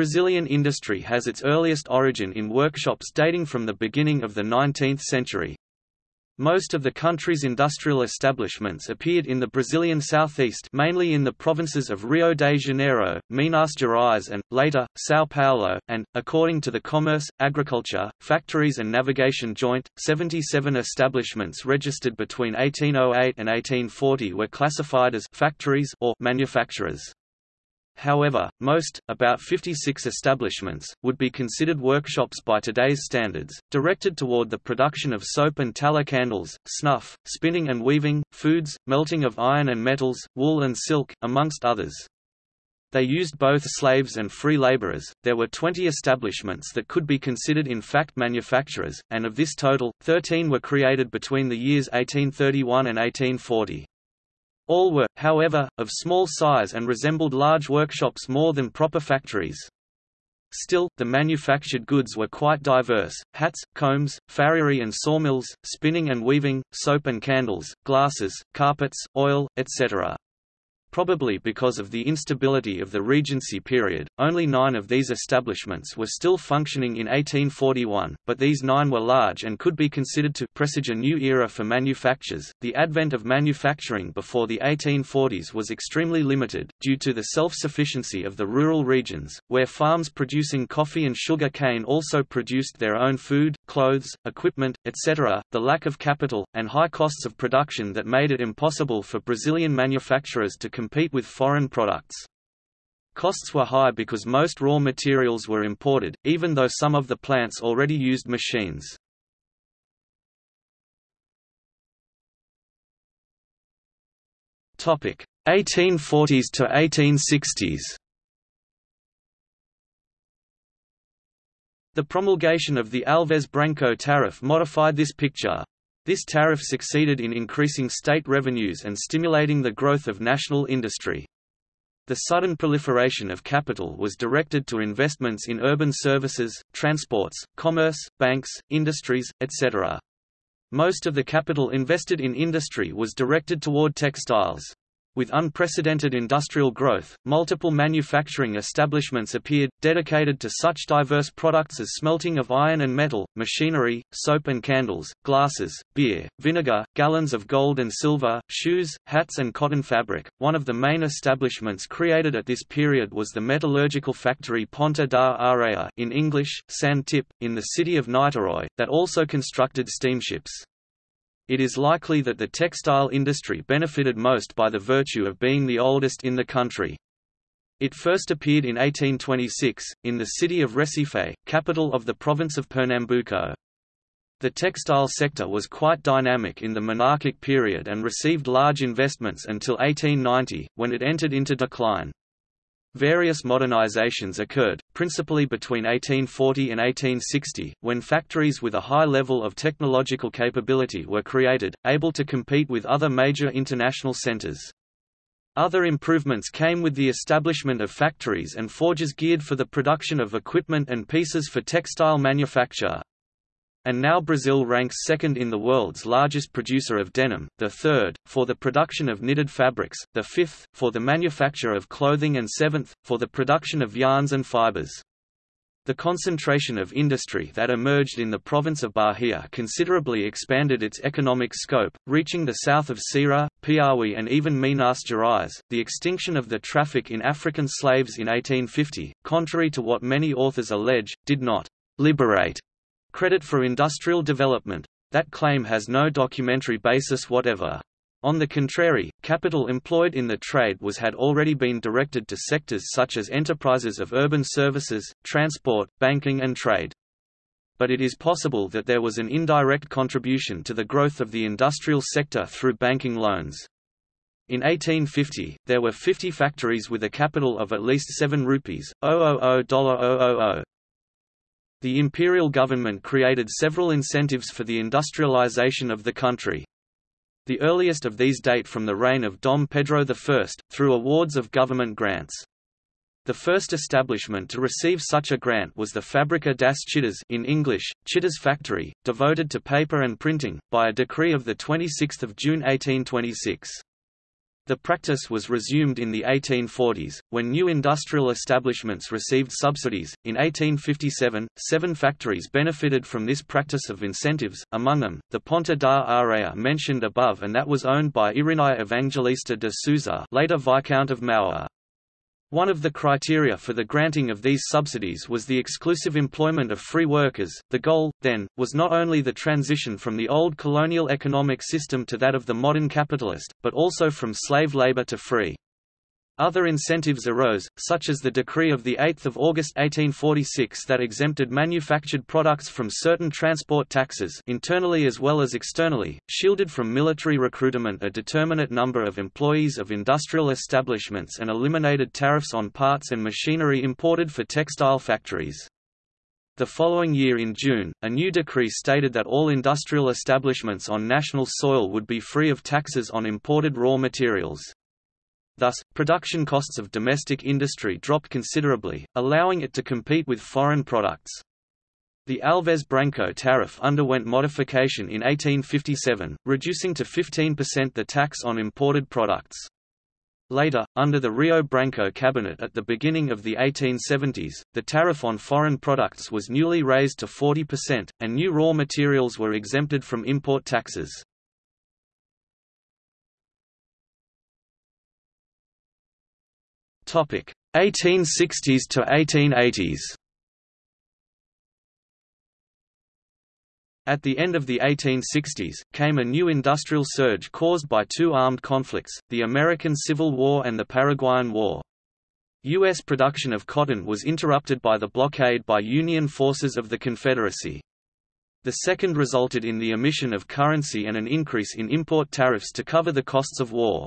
Brazilian industry has its earliest origin in workshops dating from the beginning of the 19th century. Most of the country's industrial establishments appeared in the Brazilian southeast mainly in the provinces of Rio de Janeiro, Minas Gerais and, later, São Paulo, and, according to the Commerce, Agriculture, Factories and Navigation Joint, 77 establishments registered between 1808 and 1840 were classified as factories or manufacturers. However, most, about 56 establishments, would be considered workshops by today's standards, directed toward the production of soap and tallow candles, snuff, spinning and weaving, foods, melting of iron and metals, wool and silk, amongst others. They used both slaves and free laborers. There were 20 establishments that could be considered in fact manufacturers, and of this total, 13 were created between the years 1831 and 1840. All were, however, of small size and resembled large workshops more than proper factories. Still, the manufactured goods were quite diverse, hats, combs, farriery and sawmills, spinning and weaving, soap and candles, glasses, carpets, oil, etc. Probably because of the instability of the Regency period, only nine of these establishments were still functioning in 1841, but these nine were large and could be considered to presage a new era for manufactures. The advent of manufacturing before the 1840s was extremely limited, due to the self sufficiency of the rural regions, where farms producing coffee and sugar cane also produced their own food, clothes, equipment, etc., the lack of capital, and high costs of production that made it impossible for Brazilian manufacturers to compete with foreign products. Costs were high because most raw materials were imported, even though some of the plants already used machines. Topic 1840s to 1860s. The promulgation of the Alves Branco tariff modified this picture. This tariff succeeded in increasing state revenues and stimulating the growth of national industry. The sudden proliferation of capital was directed to investments in urban services, transports, commerce, banks, industries, etc. Most of the capital invested in industry was directed toward textiles. With unprecedented industrial growth, multiple manufacturing establishments appeared, dedicated to such diverse products as smelting of iron and metal, machinery, soap and candles, glasses, beer, vinegar, gallons of gold and silver, shoes, hats and cotton fabric. One of the main establishments created at this period was the metallurgical factory Ponta da Areia in English, Sand Tip, in the city of Niterói, that also constructed steamships. It is likely that the textile industry benefited most by the virtue of being the oldest in the country. It first appeared in 1826, in the city of Recife, capital of the province of Pernambuco. The textile sector was quite dynamic in the monarchic period and received large investments until 1890, when it entered into decline. Various modernizations occurred, principally between 1840 and 1860, when factories with a high level of technological capability were created, able to compete with other major international centers. Other improvements came with the establishment of factories and forges geared for the production of equipment and pieces for textile manufacture. And now Brazil ranks second in the world's largest producer of denim, the third, for the production of knitted fabrics, the fifth, for the manufacture of clothing and seventh, for the production of yarns and fibers. The concentration of industry that emerged in the province of Bahia considerably expanded its economic scope, reaching the south of Ceará, Piauí and even Minas Gerais. The extinction of the traffic in African slaves in 1850, contrary to what many authors allege, did not liberate credit for industrial development. That claim has no documentary basis whatever. On the contrary, capital employed in the trade was had already been directed to sectors such as enterprises of urban services, transport, banking and trade. But it is possible that there was an indirect contribution to the growth of the industrial sector through banking loans. In 1850, there were 50 factories with a capital of at least 7 rupees, $000. The imperial government created several incentives for the industrialization of the country. The earliest of these date from the reign of Dom Pedro I, through awards of government grants. The first establishment to receive such a grant was the Fábrica das Chitas in English, Chitas Factory, devoted to paper and printing, by a decree of 26 June 1826. The practice was resumed in the 1840s, when new industrial establishments received subsidies. In 1857, seven factories benefited from this practice of incentives, among them, the Ponta da Areia mentioned above and that was owned by Irineu Evangelista de Souza later Viscount of Mauá. One of the criteria for the granting of these subsidies was the exclusive employment of free workers. The goal, then, was not only the transition from the old colonial economic system to that of the modern capitalist, but also from slave labor to free. Other incentives arose, such as the decree of 8 August 1846 that exempted manufactured products from certain transport taxes internally as well as externally, shielded from military recruitment a determinate number of employees of industrial establishments and eliminated tariffs on parts and machinery imported for textile factories. The following year in June, a new decree stated that all industrial establishments on national soil would be free of taxes on imported raw materials. Thus, production costs of domestic industry dropped considerably, allowing it to compete with foreign products. The Alves Branco tariff underwent modification in 1857, reducing to 15% the tax on imported products. Later, under the Rio Branco cabinet at the beginning of the 1870s, the tariff on foreign products was newly raised to 40%, and new raw materials were exempted from import taxes. Topic 1860s to 1880s. At the end of the 1860s, came a new industrial surge caused by two armed conflicts, the American Civil War and the Paraguayan War. U.S. production of cotton was interrupted by the blockade by Union forces of the Confederacy. The second resulted in the emission of currency and an increase in import tariffs to cover the costs of war.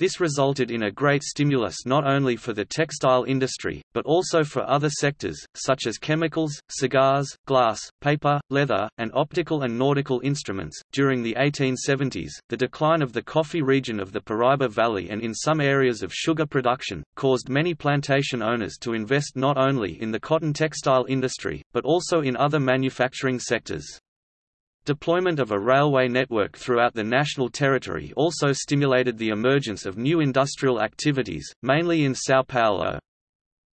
This resulted in a great stimulus not only for the textile industry, but also for other sectors, such as chemicals, cigars, glass, paper, leather, and optical and nautical instruments. During the 1870s, the decline of the coffee region of the Paraiba Valley and in some areas of sugar production, caused many plantation owners to invest not only in the cotton textile industry, but also in other manufacturing sectors. Deployment of a railway network throughout the national territory also stimulated the emergence of new industrial activities, mainly in São Paulo.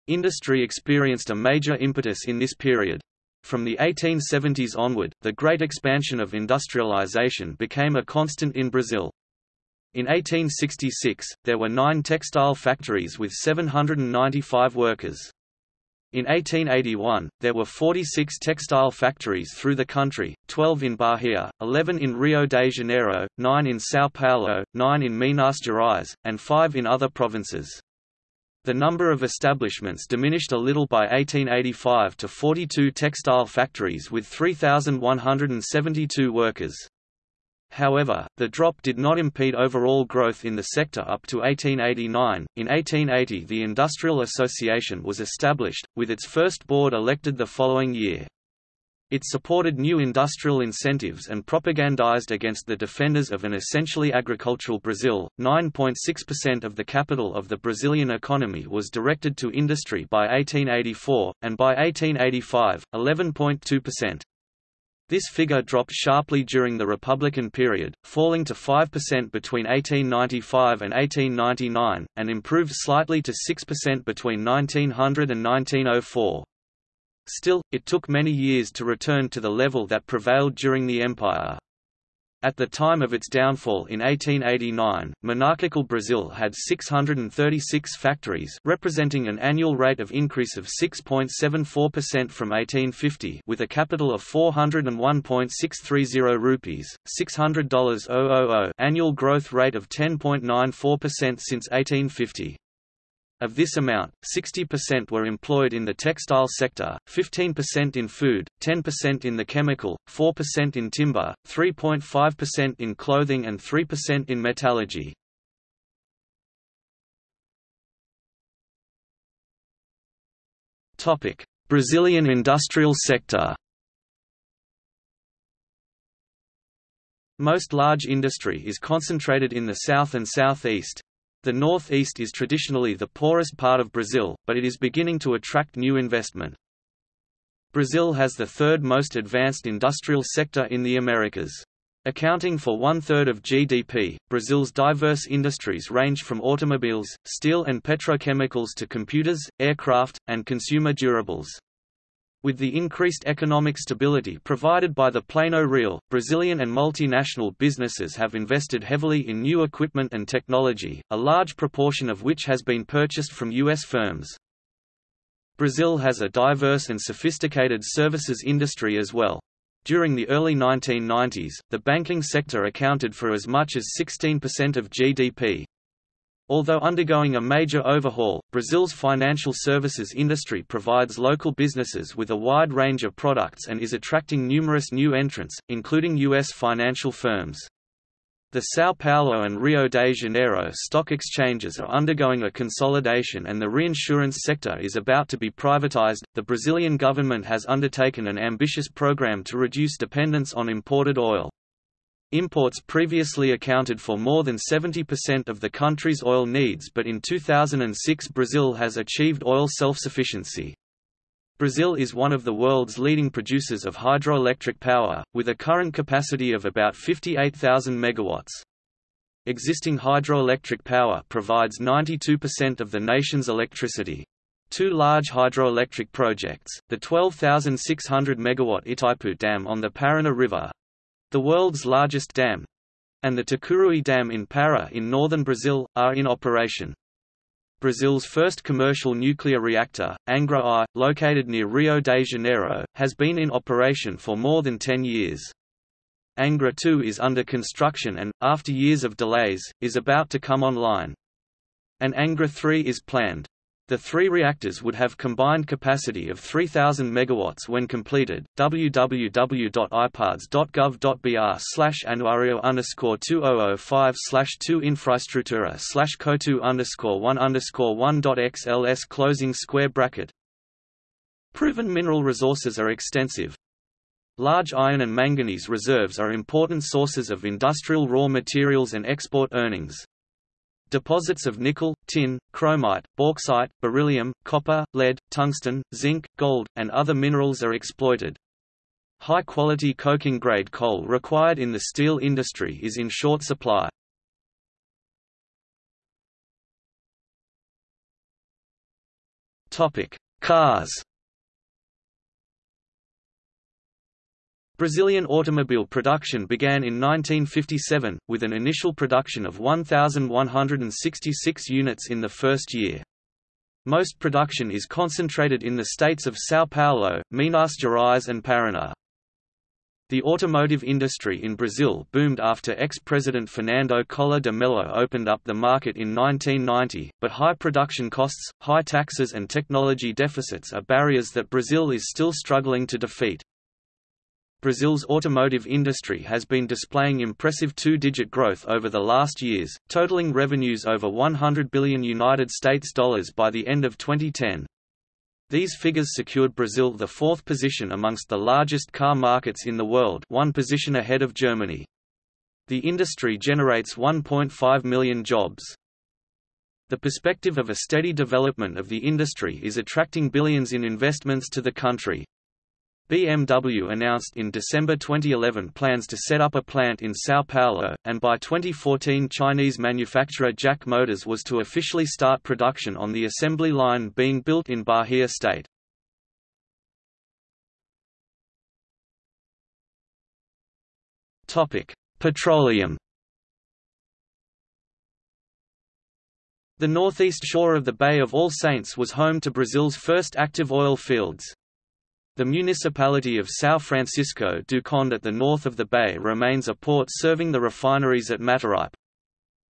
Industry experienced a major impetus in this period. From the 1870s onward, the great expansion of industrialization became a constant in Brazil. In 1866, there were nine textile factories with 795 workers. In 1881, there were 46 textile factories through the country, 12 in Bahia, 11 in Rio de Janeiro, 9 in São Paulo, 9 in Minas Gerais, and 5 in other provinces. The number of establishments diminished a little by 1885 to 42 textile factories with 3,172 workers. However, the drop did not impede overall growth in the sector up to 1889. In 1880, the Industrial Association was established, with its first board elected the following year. It supported new industrial incentives and propagandized against the defenders of an essentially agricultural Brazil. 9.6% of the capital of the Brazilian economy was directed to industry by 1884, and by 1885, 11.2%. This figure dropped sharply during the Republican period, falling to 5% between 1895 and 1899, and improved slightly to 6% between 1900 and 1904. Still, it took many years to return to the level that prevailed during the Empire. At the time of its downfall in 1889, monarchical Brazil had 636 factories representing an annual rate of increase of 6.74% from 1850 with a capital of 401.630 rupees, $600 annual growth rate of 10.94% since 1850. Of this amount, 60% were employed in the textile sector, 15% in food, 10% in the chemical, 4% in timber, 3.5% in clothing and 3% in metallurgy. Brazilian industrial sector Most large industry is concentrated in the south and southeast, the northeast is traditionally the poorest part of Brazil, but it is beginning to attract new investment. Brazil has the third most advanced industrial sector in the Americas. Accounting for one-third of GDP, Brazil's diverse industries range from automobiles, steel and petrochemicals to computers, aircraft, and consumer durables. With the increased economic stability provided by the Plano Real, Brazilian and multinational businesses have invested heavily in new equipment and technology, a large proportion of which has been purchased from U.S. firms. Brazil has a diverse and sophisticated services industry as well. During the early 1990s, the banking sector accounted for as much as 16% of GDP. Although undergoing a major overhaul, Brazil's financial services industry provides local businesses with a wide range of products and is attracting numerous new entrants, including U.S. financial firms. The São Paulo and Rio de Janeiro stock exchanges are undergoing a consolidation and the reinsurance sector is about to be privatized. The Brazilian government has undertaken an ambitious program to reduce dependence on imported oil. Imports previously accounted for more than 70% of the country's oil needs but in 2006 Brazil has achieved oil self-sufficiency. Brazil is one of the world's leading producers of hydroelectric power, with a current capacity of about 58,000 megawatts. Existing hydroelectric power provides 92% of the nation's electricity. Two large hydroelectric projects, the 12,600 megawatt Itaipu Dam on the Paraná River, the world's largest dam and the Tucuruí Dam in Pará in northern Brazil, are in operation. Brazil's first commercial nuclear reactor, Angra I, located near Rio de Janeiro, has been in operation for more than 10 years. Angra II is under construction and, after years of delays, is about to come online. An Angra III is planned. The three reactors would have combined capacity of 3000 megawatts when completed. www.ipards.gov.br slash anuario underscore 2005 slash 2 infrastructura slash co2 underscore 1 underscore 1.xls closing square bracket. Proven mineral resources are extensive. Large iron and manganese reserves are important sources of industrial raw materials and export earnings. Deposits of nickel, tin, chromite, bauxite, beryllium, copper, lead, tungsten, zinc, gold, and other minerals are exploited. High-quality coking-grade coal required in the steel industry is in short supply. Cars Brazilian automobile production began in 1957, with an initial production of 1,166 units in the first year. Most production is concentrated in the states of São Paulo, Minas Gerais and Paraná. The automotive industry in Brazil boomed after ex-president Fernando Collor de Mello opened up the market in 1990, but high production costs, high taxes and technology deficits are barriers that Brazil is still struggling to defeat. Brazil's automotive industry has been displaying impressive two-digit growth over the last years, totaling revenues over 100 billion United States dollars by the end of 2010. These figures secured Brazil the fourth position amongst the largest car markets in the world one position ahead of Germany. The industry generates 1.5 million jobs. The perspective of a steady development of the industry is attracting billions in investments to the country. BMW announced in December 2011 plans to set up a plant in São Paulo, and by 2014 Chinese manufacturer JAC Motors was to officially start production on the assembly line being built in Bahia state. Petroleum The northeast shore of the Bay of All Saints was home to Brazil's first active oil fields. The municipality of São Francisco do Conde at the north of the bay remains a port serving the refineries at Mataripe.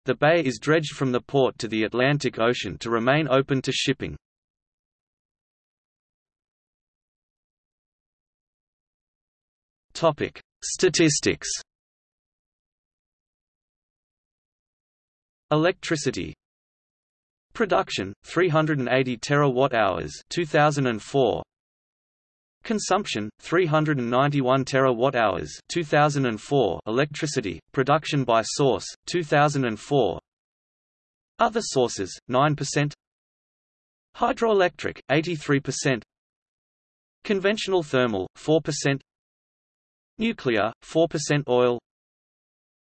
The bay is dredged from the port to the Atlantic Ocean to remain open to shipping. Topic: Statistics Electricity Production 380 terawatt-hours 2004 Consumption 391 terawatt-hours 2004 electricity production by source 2004 Other sources 9% Hydroelectric 83% Conventional thermal 4% Nuclear 4% oil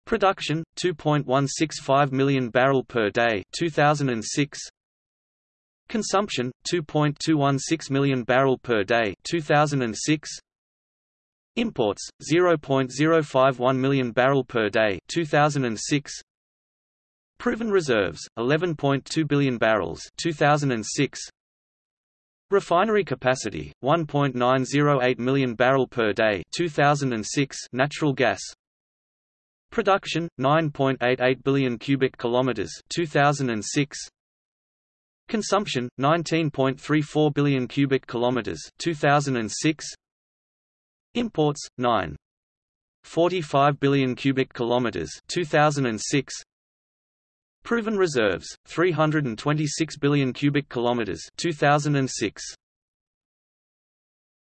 Production 2.165 million barrel per day 2006 Consumption 2.216 million barrel per day 2006 Imports 0.051 million barrel per day 2006 Proven reserves 11.2 billion barrels 2006 Refinery capacity 1.908 million barrel per day 2006 natural gas. Production 9.88 billion cubic kilometers 2006 Consumption 19.34 billion cubic kilometers 2006 Imports 9 45 billion cubic kilometers 2006 Proven reserves 326 billion cubic kilometers 2006